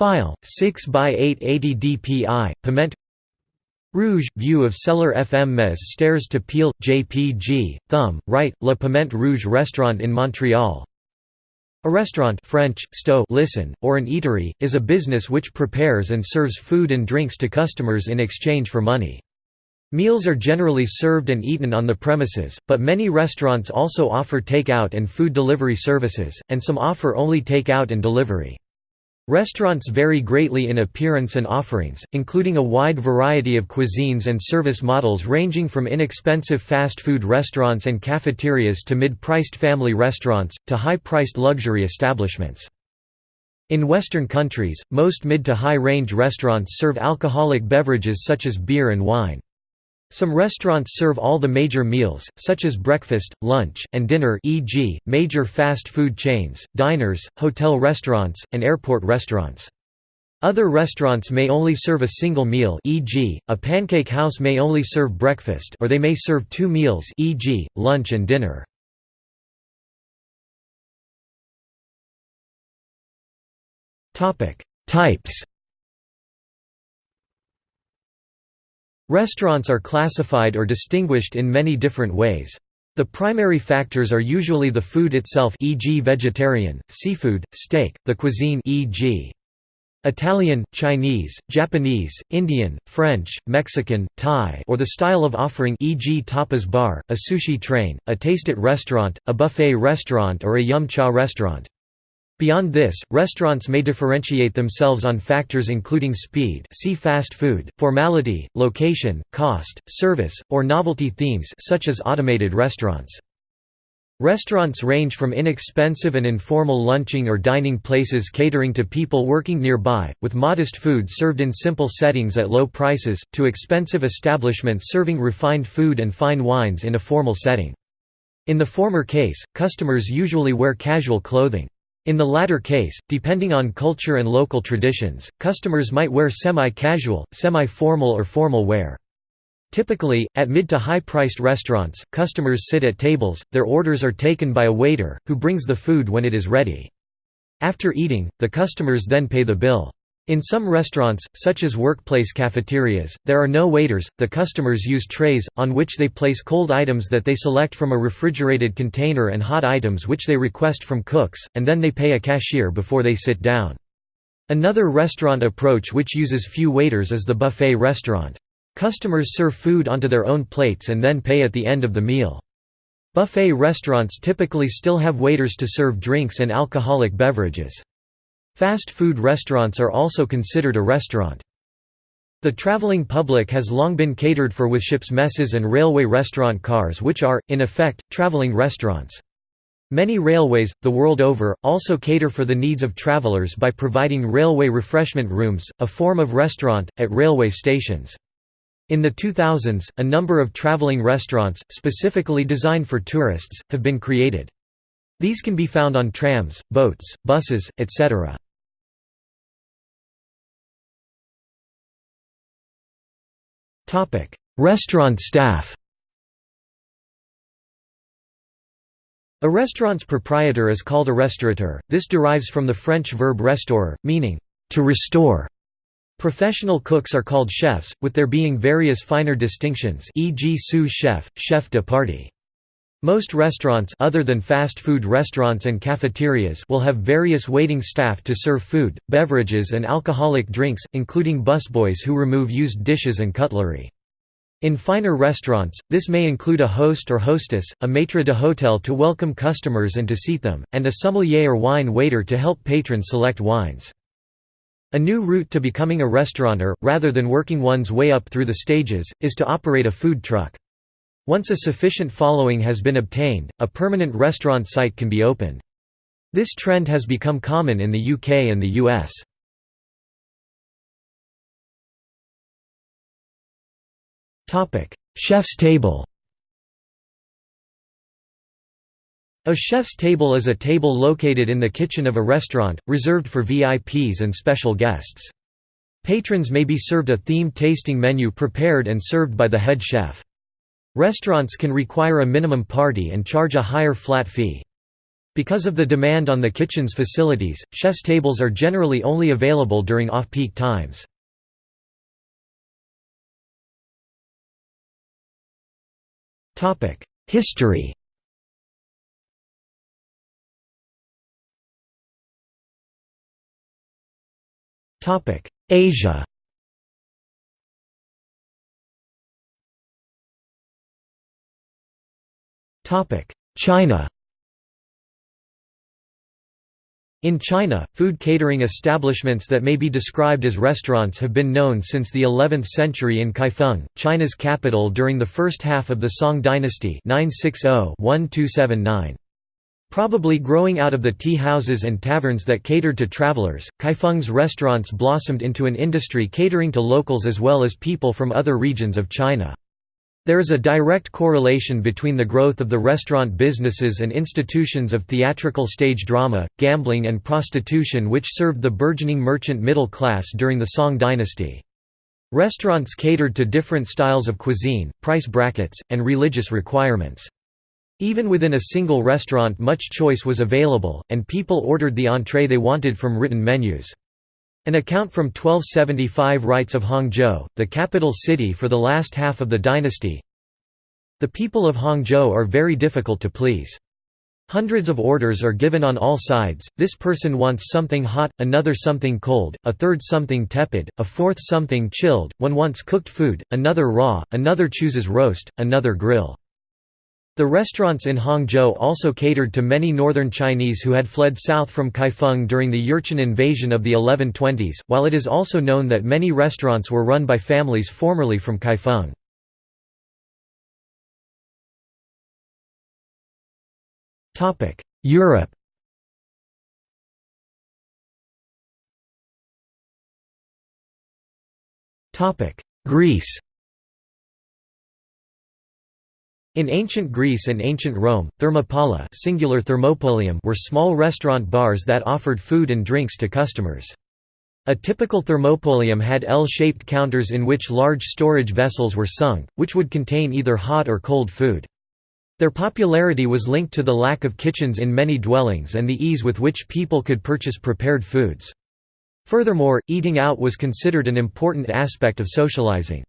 File 6 by 880 dpi Piment. Rouge view of cellar FM Mes stairs to Peel JPG thumb right La Piment Rouge restaurant in Montreal. A restaurant French sto listen or an eatery is a business which prepares and serves food and drinks to customers in exchange for money. Meals are generally served and eaten on the premises, but many restaurants also offer take-out and food delivery services, and some offer only take-out and delivery. Restaurants vary greatly in appearance and offerings, including a wide variety of cuisines and service models ranging from inexpensive fast food restaurants and cafeterias to mid-priced family restaurants, to high-priced luxury establishments. In Western countries, most mid to high-range restaurants serve alcoholic beverages such as beer and wine. Some restaurants serve all the major meals, such as breakfast, lunch, and dinner e.g., major fast food chains, diners, hotel restaurants, and airport restaurants. Other restaurants may only serve a single meal e.g., a pancake house may only serve breakfast or they may serve two meals e.g., lunch and dinner. Types Restaurants are classified or distinguished in many different ways. The primary factors are usually the food itself e.g. vegetarian, seafood, steak, the cuisine e.g. Italian, Chinese, Japanese, Indian, French, Mexican, Thai or the style of offering e.g. tapas bar, a sushi train, a taste-it restaurant, a buffet restaurant or a yum cha restaurant. Beyond this, restaurants may differentiate themselves on factors including speed see fast food, formality, location, cost, service, or novelty themes such as automated restaurants. Restaurants range from inexpensive and informal lunching or dining places catering to people working nearby, with modest food served in simple settings at low prices, to expensive establishments serving refined food and fine wines in a formal setting. In the former case, customers usually wear casual clothing. In the latter case, depending on culture and local traditions, customers might wear semi-casual, semi-formal or formal wear. Typically, at mid to high-priced restaurants, customers sit at tables, their orders are taken by a waiter, who brings the food when it is ready. After eating, the customers then pay the bill. In some restaurants, such as workplace cafeterias, there are no waiters, the customers use trays, on which they place cold items that they select from a refrigerated container and hot items which they request from cooks, and then they pay a cashier before they sit down. Another restaurant approach which uses few waiters is the buffet restaurant. Customers serve food onto their own plates and then pay at the end of the meal. Buffet restaurants typically still have waiters to serve drinks and alcoholic beverages. Fast food restaurants are also considered a restaurant. The traveling public has long been catered for with ships messes and railway restaurant cars which are, in effect, traveling restaurants. Many railways, the world over, also cater for the needs of travelers by providing railway refreshment rooms, a form of restaurant, at railway stations. In the 2000s, a number of traveling restaurants, specifically designed for tourists, have been created. These can be found on trams, boats, buses, etc. Restaurant staff A restaurant's proprietor is called a restaurateur, this derives from the French verb restaurer, meaning, to restore. Professional cooks are called chefs, with there being various finer distinctions e.g. sous chef, chef de partie. Most restaurants other than fast food restaurants and cafeterias will have various waiting staff to serve food, beverages and alcoholic drinks, including busboys who remove used dishes and cutlery. In finer restaurants, this may include a host or hostess, a maître d'hôtel to welcome customers and to seat them, and a sommelier or wine waiter to help patrons select wines. A new route to becoming a restaurateur, rather than working one's way up through the stages, is to operate a food truck. Once a sufficient following has been obtained, a permanent restaurant site can be opened. This trend has become common in the UK and the US. Chef's table A chef's table is a table located in the kitchen of a restaurant, reserved for VIPs and special guests. Patrons may be served a themed tasting menu prepared and served by the head chef. Restaurants can require a minimum party and charge a higher flat fee. Because of the demand on the kitchen's facilities, chef's tables are generally only available during off-peak times. History Asia China In China, food catering establishments that may be described as restaurants have been known since the 11th century in Kaifeng, China's capital during the first half of the Song dynasty 960-1279. Probably growing out of the tea houses and taverns that catered to travelers, Kaifeng's restaurants blossomed into an industry catering to locals as well as people from other regions of China. There is a direct correlation between the growth of the restaurant businesses and institutions of theatrical stage drama, gambling and prostitution which served the burgeoning merchant middle class during the Song dynasty. Restaurants catered to different styles of cuisine, price brackets, and religious requirements. Even within a single restaurant much choice was available, and people ordered the entree they wanted from written menus. An account from 1275 writes of Hangzhou, the capital city for the last half of the dynasty, The people of Hangzhou are very difficult to please. Hundreds of orders are given on all sides, this person wants something hot, another something cold, a third something tepid, a fourth something chilled, one wants cooked food, another raw, another chooses roast, another grill. The restaurants in Hangzhou also catered to many northern Chinese who had fled south from Kaifeng during the Jurchen invasion of the 1120s, while it is also known that many restaurants were run by families formerly from Kaifeng. Europe Greece In ancient Greece and ancient Rome, thermopolia singular thermopolium were small restaurant bars that offered food and drinks to customers. A typical thermopolium had L-shaped counters in which large storage vessels were sunk, which would contain either hot or cold food. Their popularity was linked to the lack of kitchens in many dwellings and the ease with which people could purchase prepared foods. Furthermore, eating out was considered an important aspect of socializing.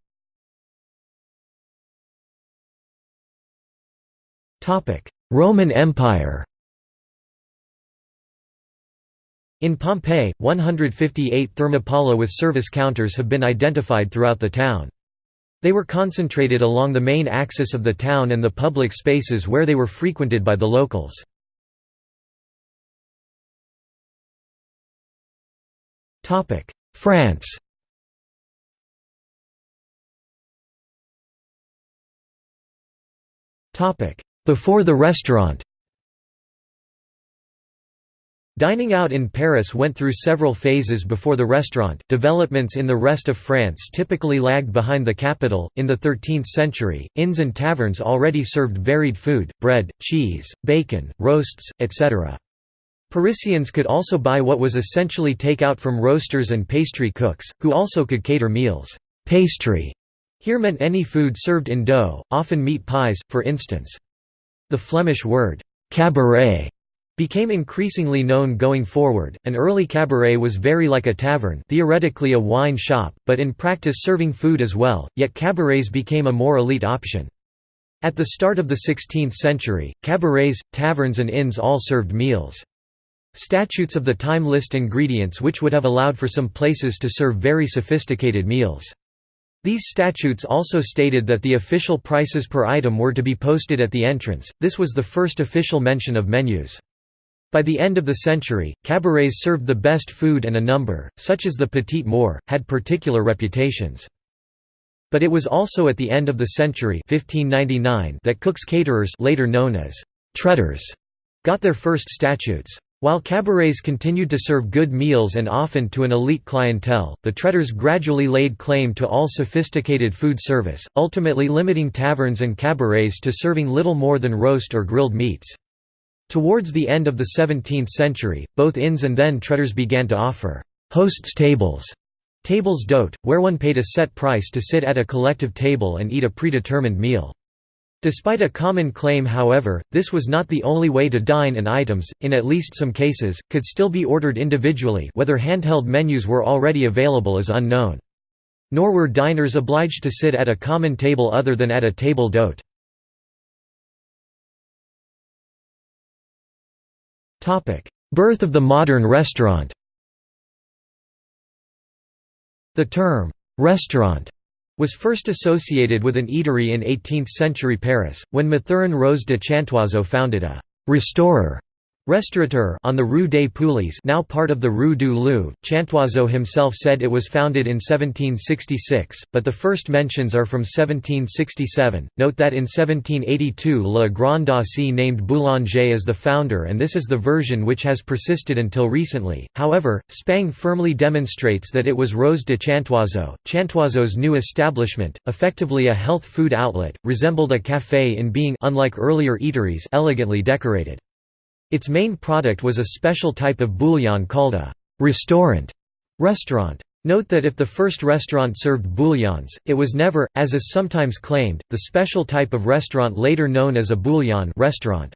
Roman Empire In Pompeii, 158 thermopolia with service counters have been identified throughout the town. They were concentrated along the main axis of the town and the public spaces where they were frequented by the locals. France before the restaurant Dining out in Paris went through several phases before the restaurant. Developments in the rest of France typically lagged behind the capital. In the 13th century, inns and taverns already served varied food bread, cheese, bacon, roasts, etc. Parisians could also buy what was essentially takeout from roasters and pastry cooks, who also could cater meals. Pastry here meant any food served in dough, often meat pies, for instance. The Flemish word, cabaret, became increasingly known going forward. An early cabaret was very like a tavern, theoretically a wine shop, but in practice serving food as well, yet cabarets became a more elite option. At the start of the 16th century, cabarets, taverns and inns all served meals. Statutes of the time list ingredients which would have allowed for some places to serve very sophisticated meals. These statutes also stated that the official prices per item were to be posted at the entrance, this was the first official mention of menus. By the end of the century, cabarets served the best food and a number, such as the Petit Maure, had particular reputations. But it was also at the end of the century 1599 that cooks caterers later known as «traiteurs» got their first statutes. While cabarets continued to serve good meals and often to an elite clientele, the traiteurs gradually laid claim to all sophisticated food service, ultimately limiting taverns and cabarets to serving little more than roast or grilled meats. Towards the end of the 17th century, both inns and then traiteurs began to offer «hosts' tables» tables d'hôte, where one paid a set price to sit at a collective table and eat a predetermined meal. Despite a common claim however, this was not the only way to dine and items, in at least some cases, could still be ordered individually whether handheld menus were already available is unknown. Nor were diners obliged to sit at a common table other than at a table d'hôte. Birth of the modern restaurant The term, «restaurant» was first associated with an eatery in 18th-century Paris, when Mathurin Rose de Chantoiseau founded a «restorer» Restaurateur on the Rue des Poulies now part of the Rue du Louvre. Chantoiseau himself said it was founded in 1766, but the first mentions are from 1767. Note that in 1782 Legrand d'Aussy named Boulanger as the founder and this is the version which has persisted until recently. However, Spang firmly demonstrates that it was Rose de Chantoiseau. Chantoiseau's new establishment, effectively a health food outlet, resembled a café in being unlike earlier eateries elegantly decorated. Its main product was a special type of bouillon called a «restaurant» restaurant. Note that if the first restaurant served bouillons, it was never, as is sometimes claimed, the special type of restaurant later known as a bouillon restaurant.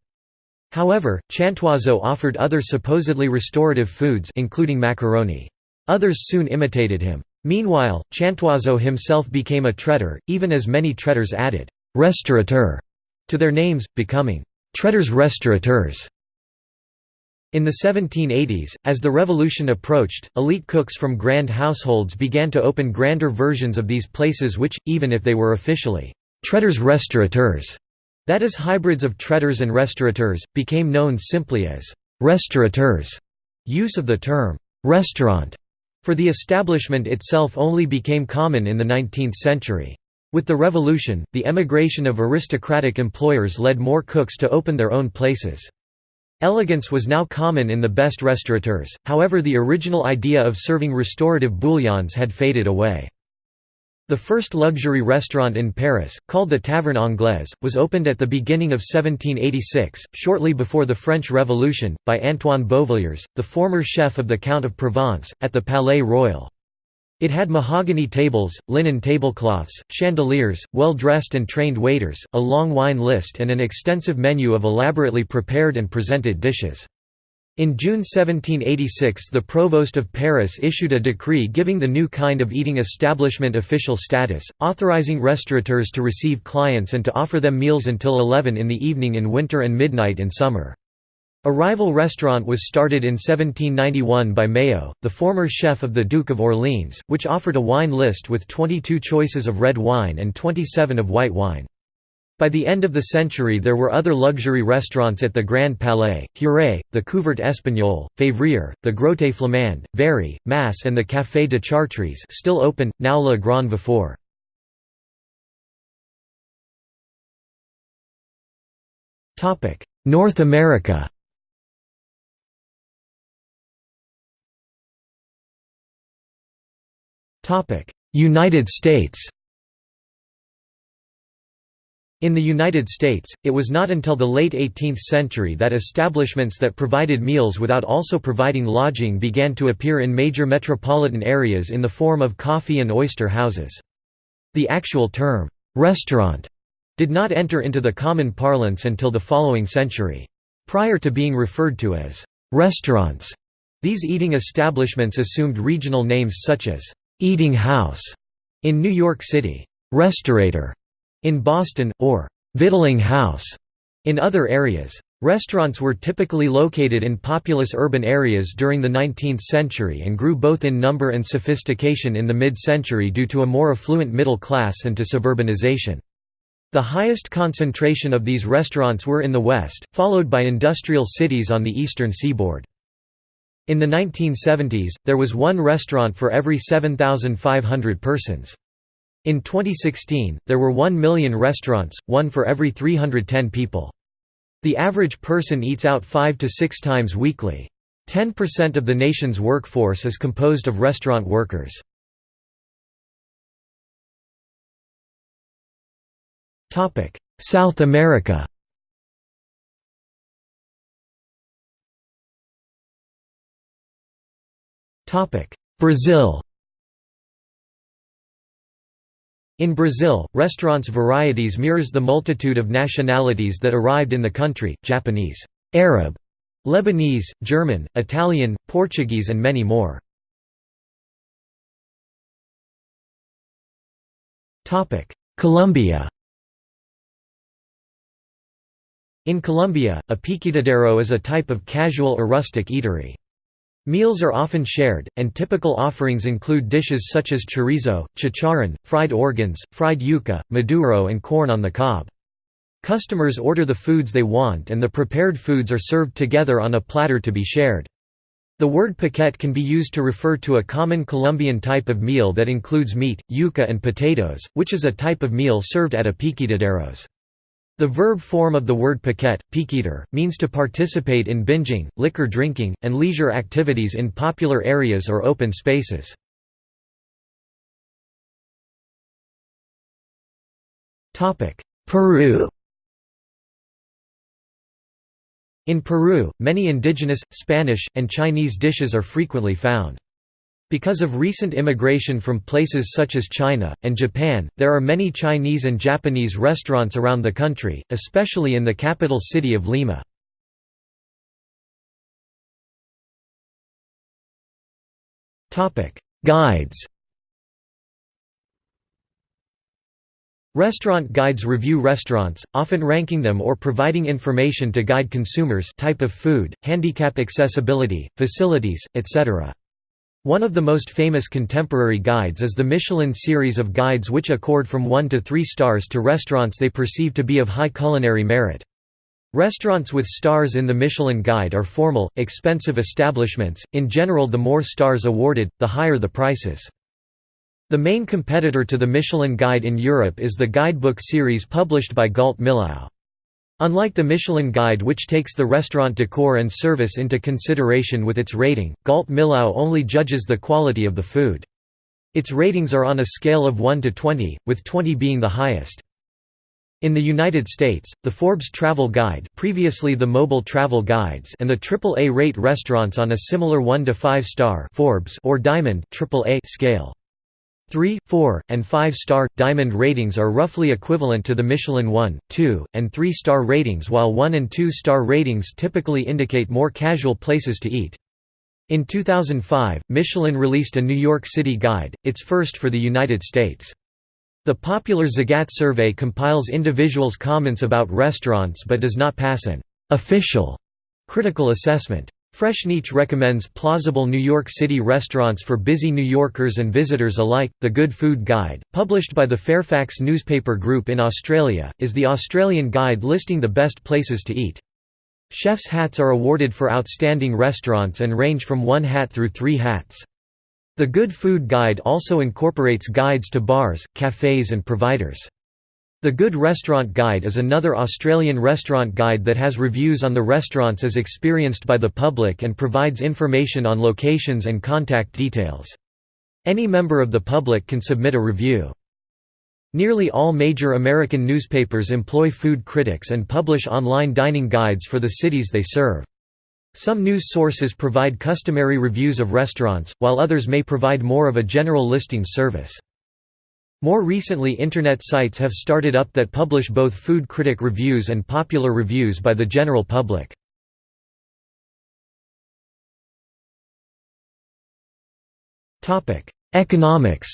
However, Chantoiseau offered other supposedly restorative foods including macaroni. Others soon imitated him. Meanwhile, Chantoiseau himself became a traiteur, even as many traiteurs added «restaurateur» to their names, becoming «traiteurs restaurateurs». In the 1780s, as the revolution approached, elite cooks from grand households began to open grander versions of these places which, even if they were officially «traiteurs restaurateurs», that is hybrids of traiteurs and restaurateurs, became known simply as «restaurateurs». Use of the term «restaurant» for the establishment itself only became common in the 19th century. With the revolution, the emigration of aristocratic employers led more cooks to open their own places. Elegance was now common in the best restaurateurs, however the original idea of serving restorative bouillons had faded away. The first luxury restaurant in Paris, called the Taverne Anglaise, was opened at the beginning of 1786, shortly before the French Revolution, by Antoine Beauvilliers, the former chef of the Count of Provence, at the Palais Royal. It had mahogany tables, linen tablecloths, chandeliers, well-dressed and trained waiters, a long wine list and an extensive menu of elaborately prepared and presented dishes. In June 1786 the Provost of Paris issued a decree giving the new kind of eating establishment official status, authorizing restaurateurs to receive clients and to offer them meals until 11 in the evening in winter and midnight in summer. A rival restaurant was started in 1791 by Méot, the former chef of the Duke of Orleans, which offered a wine list with 22 choices of red wine and 27 of white wine. By the end of the century there were other luxury restaurants at the Grand Palais, Huret, the Couvert Espagnol, Février, the Grotte Flamande, Very, Masse and the Café de Chartres still open, now Le Grand Véfour. North America United States In the United States, it was not until the late 18th century that establishments that provided meals without also providing lodging began to appear in major metropolitan areas in the form of coffee and oyster houses. The actual term, "'restaurant' did not enter into the common parlance until the following century. Prior to being referred to as "'restaurants', these eating establishments assumed regional names such as «eating house» in New York City, «restaurator» in Boston, or «victualling house» in other areas. Restaurants were typically located in populous urban areas during the 19th century and grew both in number and sophistication in the mid-century due to a more affluent middle class and to suburbanization. The highest concentration of these restaurants were in the West, followed by industrial cities on the eastern seaboard. In the 1970s, there was one restaurant for every 7,500 persons. In 2016, there were 1 million restaurants, one for every 310 people. The average person eats out five to six times weekly. 10% of the nation's workforce is composed of restaurant workers. South America Brazil In Brazil, restaurants' varieties mirrors the multitude of nationalities that arrived in the country, Japanese, Arab, Lebanese, German, Italian, Portuguese and many more. Colombia In Colombia, a piqueteadero is a type of casual or rustic eatery. Meals are often shared, and typical offerings include dishes such as chorizo, chicharrón, fried organs, fried yuca, maduro and corn on the cob. Customers order the foods they want and the prepared foods are served together on a platter to be shared. The word piquete can be used to refer to a common Colombian type of meal that includes meat, yuca and potatoes, which is a type of meal served at a piqueteaderos. The verb form of the word piquete, piqueter, means to participate in binging, liquor drinking, and leisure activities in popular areas or open spaces. Peru In Peru, many indigenous, Spanish, and Chinese dishes are frequently found. Because of recent immigration from places such as China, and Japan, there are many Chinese and Japanese restaurants around the country, especially in the capital city of Lima. Guides Restaurant guides review restaurants, often ranking them or providing information to guide consumers type of food, handicap accessibility, facilities, etc. One of the most famous contemporary guides is the Michelin series of guides which accord from 1 to 3 stars to restaurants they perceive to be of high culinary merit. Restaurants with stars in the Michelin Guide are formal, expensive establishments, in general the more stars awarded, the higher the prices. The main competitor to the Michelin Guide in Europe is the guidebook series published by Gault Millau. Unlike the Michelin Guide which takes the restaurant decor and service into consideration with its rating, Gault Millau only judges the quality of the food. Its ratings are on a scale of 1 to 20, with 20 being the highest. In the United States, the Forbes Travel Guide previously the Mobile Travel Guides and the AAA rate restaurants on a similar 1 to 5 star Forbes or Diamond AAA scale. 3, 4, and 5-star, Diamond ratings are roughly equivalent to the Michelin 1, 2, and 3-star ratings while 1 and 2-star ratings typically indicate more casual places to eat. In 2005, Michelin released a New York City guide, its first for the United States. The popular Zagat survey compiles individuals' comments about restaurants but does not pass an official critical assessment. Freshneach recommends plausible New York City restaurants for busy New Yorkers and visitors alike. The Good Food Guide, published by the Fairfax Newspaper Group in Australia, is the Australian guide listing the best places to eat. Chef's hats are awarded for outstanding restaurants and range from one hat through three hats. The Good Food Guide also incorporates guides to bars, cafes and providers. The Good Restaurant Guide is another Australian restaurant guide that has reviews on the restaurants as experienced by the public and provides information on locations and contact details. Any member of the public can submit a review. Nearly all major American newspapers employ food critics and publish online dining guides for the cities they serve. Some news sources provide customary reviews of restaurants, while others may provide more of a general listing service. More recently Internet sites have started up that publish both food critic reviews and popular reviews by the general public. Economics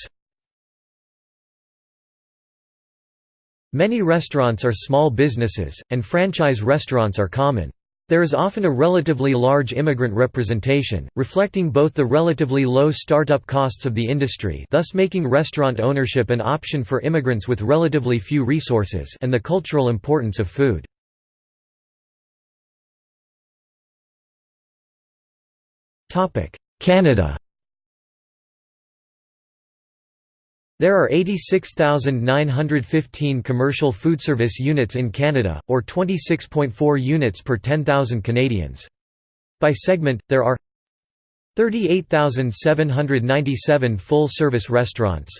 Many restaurants are small businesses, and franchise restaurants are common. There is often a relatively large immigrant representation, reflecting both the relatively low startup costs of the industry thus making restaurant ownership an option for immigrants with relatively few resources and the cultural importance of food. Canada There are 86,915 commercial foodservice units in Canada, or 26.4 units per 10,000 Canadians. By segment, there are 38,797 full-service restaurants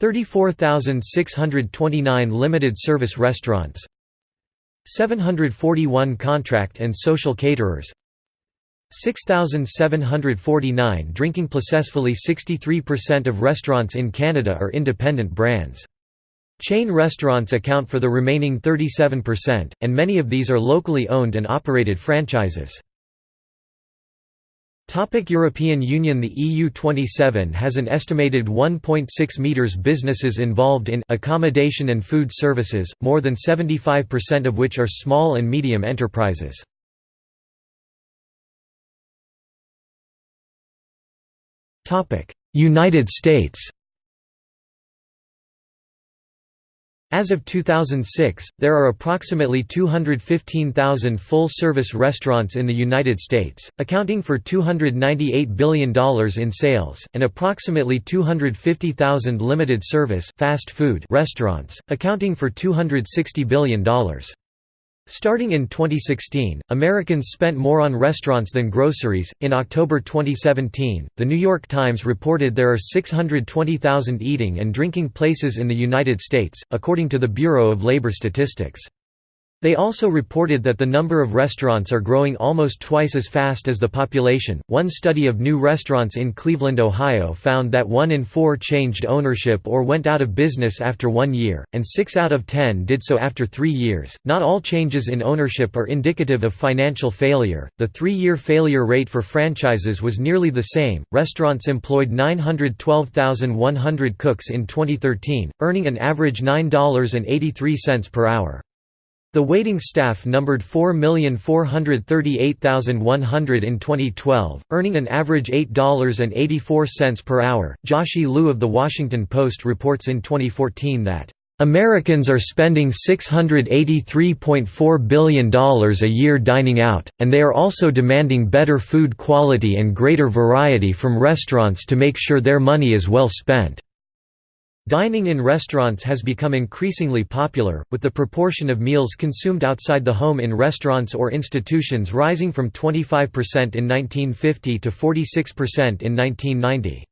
34,629 limited-service restaurants 741 contract and social caterers 6,749 drinking Successfully 63% of restaurants in Canada are independent brands. Chain restaurants account for the remaining 37%, and many of these are locally owned and operated franchises. Topic European Union The EU27 has an estimated 1.6 meters businesses involved in accommodation and food services, more than 75% of which are small and medium enterprises. United States As of 2006, there are approximately 215,000 full-service restaurants in the United States, accounting for $298 billion in sales, and approximately 250,000 limited-service fast food restaurants, accounting for $260 billion. Starting in 2016, Americans spent more on restaurants than groceries. In October 2017, The New York Times reported there are 620,000 eating and drinking places in the United States, according to the Bureau of Labor Statistics. They also reported that the number of restaurants are growing almost twice as fast as the population. One study of new restaurants in Cleveland, Ohio found that one in four changed ownership or went out of business after one year, and six out of ten did so after three years. Not all changes in ownership are indicative of financial failure. The three year failure rate for franchises was nearly the same. Restaurants employed 912,100 cooks in 2013, earning an average $9.83 per hour. The waiting staff numbered 4,438,100 in 2012, earning an average $8.84 per hour. Joshie Liu of The Washington Post reports in 2014 that, Americans are spending $683.4 billion a year dining out, and they are also demanding better food quality and greater variety from restaurants to make sure their money is well spent. Dining in restaurants has become increasingly popular, with the proportion of meals consumed outside the home in restaurants or institutions rising from 25% in 1950 to 46% in 1990.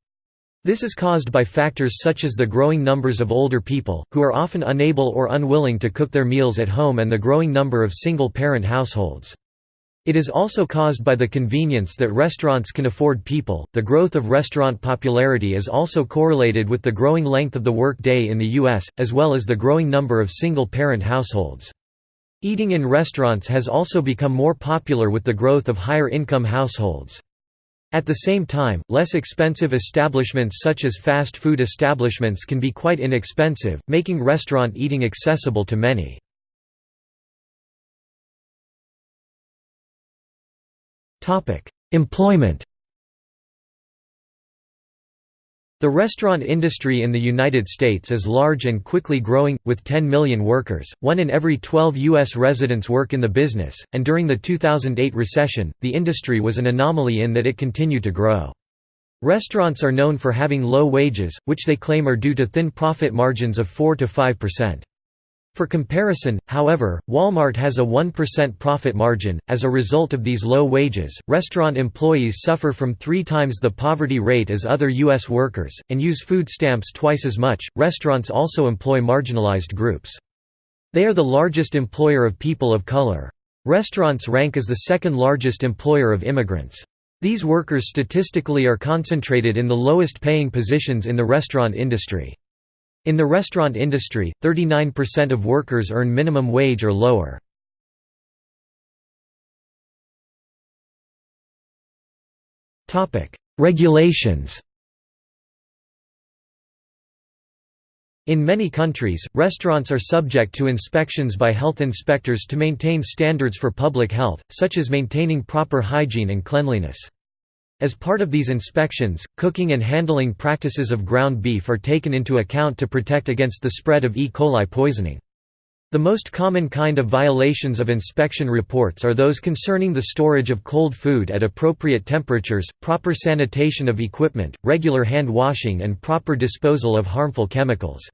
This is caused by factors such as the growing numbers of older people, who are often unable or unwilling to cook their meals at home and the growing number of single-parent households. It is also caused by the convenience that restaurants can afford people. The growth of restaurant popularity is also correlated with the growing length of the work day in the U.S., as well as the growing number of single parent households. Eating in restaurants has also become more popular with the growth of higher income households. At the same time, less expensive establishments such as fast food establishments can be quite inexpensive, making restaurant eating accessible to many. Employment The restaurant industry in the United States is large and quickly growing, with 10 million workers, one in every 12 U.S. residents work in the business, and during the 2008 recession, the industry was an anomaly in that it continued to grow. Restaurants are known for having low wages, which they claim are due to thin profit margins of 4–5%. For comparison, however, Walmart has a 1% profit margin. As a result of these low wages, restaurant employees suffer from three times the poverty rate as other U.S. workers, and use food stamps twice as much. Restaurants also employ marginalized groups. They are the largest employer of people of color. Restaurants rank as the second largest employer of immigrants. These workers statistically are concentrated in the lowest paying positions in the restaurant industry. In the restaurant industry, 39% of workers earn minimum wage or lower. Regulations In many countries, restaurants are subject to inspections by health inspectors to maintain standards for public health, such as maintaining proper hygiene and cleanliness. As part of these inspections, cooking and handling practices of ground beef are taken into account to protect against the spread of E. coli poisoning. The most common kind of violations of inspection reports are those concerning the storage of cold food at appropriate temperatures, proper sanitation of equipment, regular hand washing and proper disposal of harmful chemicals.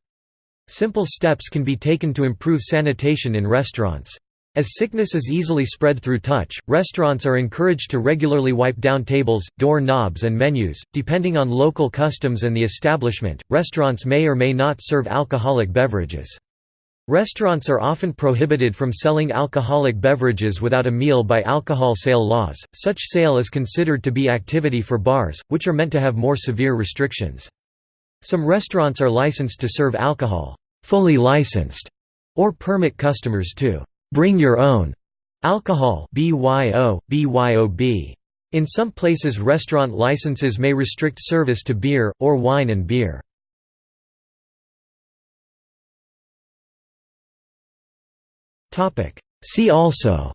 Simple steps can be taken to improve sanitation in restaurants. As sickness is easily spread through touch, restaurants are encouraged to regularly wipe down tables, door knobs, and menus. Depending on local customs and the establishment, restaurants may or may not serve alcoholic beverages. Restaurants are often prohibited from selling alcoholic beverages without a meal by alcohol sale laws. Such sale is considered to be activity for bars, which are meant to have more severe restrictions. Some restaurants are licensed to serve alcohol, fully licensed, or permit customers to bring your own. Alcohol BYO, BYOB. In some places restaurant licenses may restrict service to beer, or wine and beer. See also.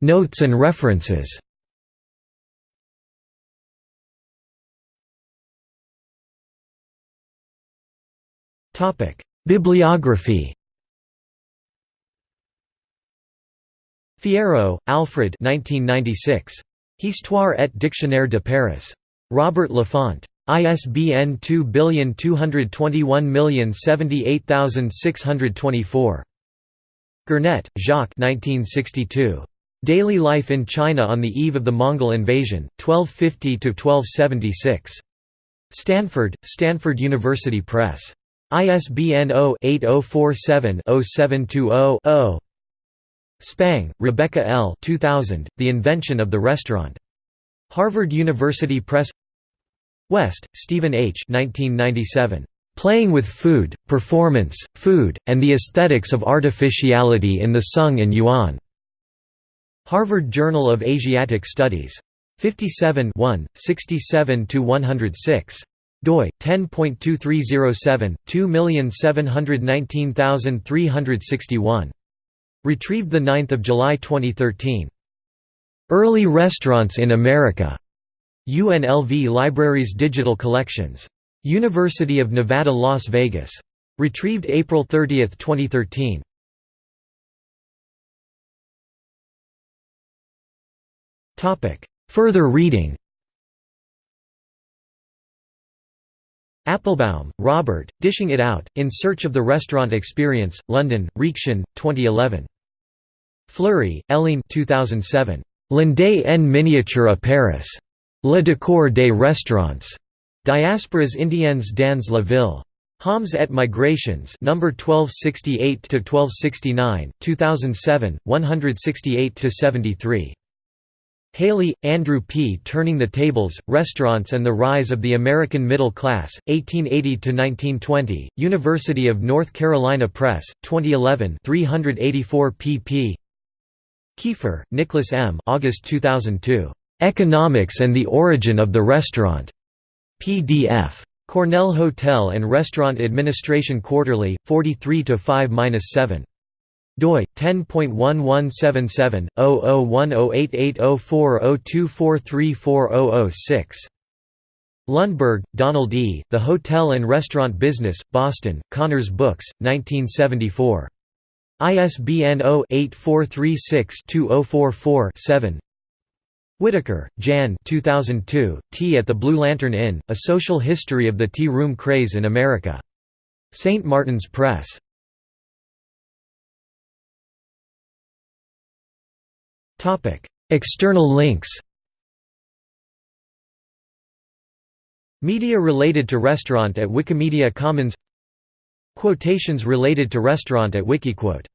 Notes and references Bibliography Fierro, Alfred 1996. Histoire et dictionnaire de Paris. Robert Laffont. ISBN 2221078624. Gernet, Jacques 1962. Daily Life in China on the Eve of the Mongol Invasion, 1250–1276. Stanford, Stanford University Press. ISBN 0-8047-0720-0. Spang, Rebecca L. 2000, the Invention of the Restaurant. Harvard University Press West, Stephen H. 1997. Playing with Food, Performance, Food, and the Aesthetics of Artificiality in the Sung and Yuan. Harvard Journal of Asiatic Studies. 57 67–106 doi 10.2307 2719361 retrieved the 9th of July 2013 Early Restaurants in America UNLV Libraries Digital Collections. University of Nevada, Las Vegas. Retrieved April 30, 2013. topic Further reading Appelbaum, Robert, Dishing It Out, In Search of the Restaurant Experience, London, Reaktion, 2011. Fleury, Hélène 2007. L'Inde en miniature à Paris. Le décor des restaurants. Diasporas indiennes dans la ville. Hommes et Migrations number 1268 to 1269, 2007, 168 to 73. Haley, Andrew P. Turning the Tables, Restaurants and the Rise of the American Middle Class, 1880–1920, University of North Carolina Press, 2011 384 pp. Kiefer, Nicholas M. August 2002. Economics and the Origin of the Restaurant. PDF. Cornell Hotel and Restaurant Administration Quarterly, 43 5-7 doi 10.1177/001088804024344006. Lundberg, Donald E., The Hotel and Restaurant Business, Boston, Cahners Books, 1974. ISBN 0-8436-2044-7 Whitaker, Jan 2002, Tea at the Blue Lantern Inn, A Social History of the Tea Room Craze in America. St. Martin's Press. External links Media related to restaurant at Wikimedia Commons Quotations related to restaurant at Wikiquote